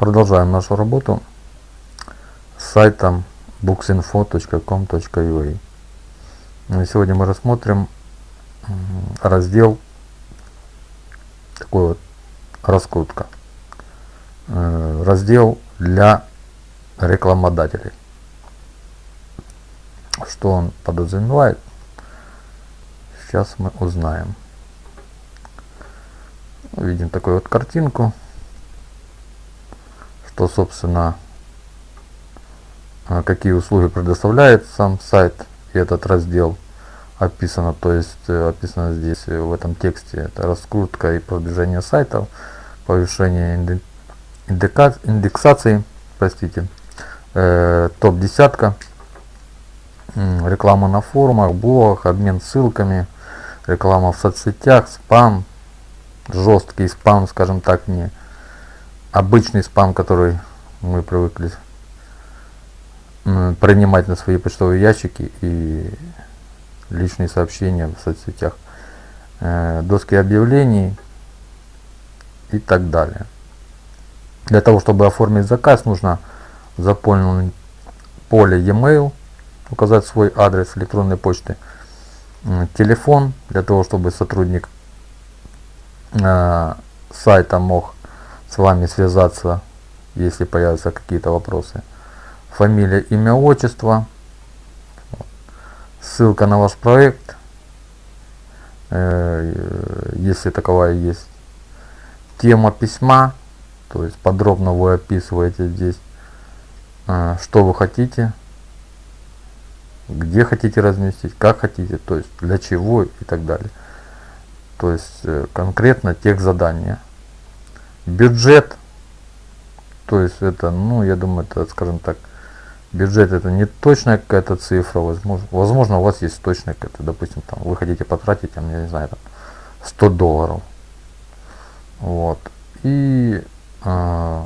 Продолжаем нашу работу с сайтом booksinfo.com.ua Сегодня мы рассмотрим раздел такой вот раскрутка. Э, раздел для рекламодателей. Что он подразумевает, сейчас мы узнаем. Видим такую вот картинку что, собственно, а, какие услуги предоставляет сам сайт и этот раздел описано, то есть э, описано здесь э, в этом тексте, это раскрутка и продвижение сайтов, повышение индексации, простите, э, топ десятка, реклама на форумах, блогах, обмен ссылками, реклама в соцсетях, спам, жесткий спам, скажем так, не обычный спам, который мы привыкли принимать на свои почтовые ящики и личные сообщения в соцсетях, э, доски объявлений и так далее. Для того, чтобы оформить заказ, нужно заполнить поле e-mail, указать свой адрес электронной почты, телефон, для того, чтобы сотрудник э, сайта мог с вами связаться, если появятся какие-то вопросы. Фамилия, имя, отчество, ссылка на ваш проект, э, если таковая есть. Тема письма, то есть подробно вы описываете здесь, э, что вы хотите, где хотите разместить, как хотите, то есть для чего и так далее. То есть э, конкретно тех задания бюджет. То есть это ну я думаю это скажем так бюджет это не точная какая-то цифра. Возможно возможно у вас есть точная какая-то допустим там вы хотите потратить там я не знаю там 100 долларов. Вот. И э,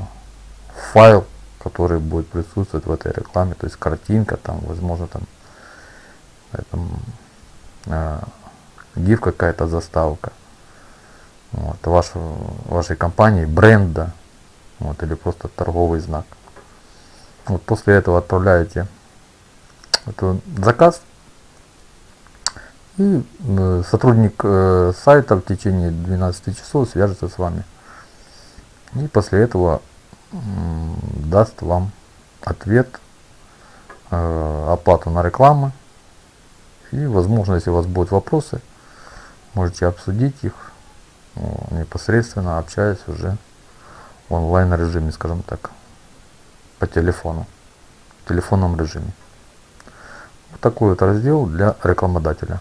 файл который будет присутствовать в этой рекламе то есть картинка там возможно там этом, э, гиф какая-то заставка вот, вашу, вашей компании, бренда, вот, или просто торговый знак. Вот после этого отправляете этот заказ, и э, сотрудник э, сайта в течение 12 часов свяжется с вами. И после этого даст вам ответ, э, оплату на рекламу. И возможно, если у вас будут вопросы, можете обсудить их непосредственно общаясь уже в онлайн режиме, скажем так, по телефону, в телефонном режиме. Вот такой вот раздел для рекламодателя.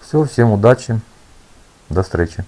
Все, всем удачи, до встречи.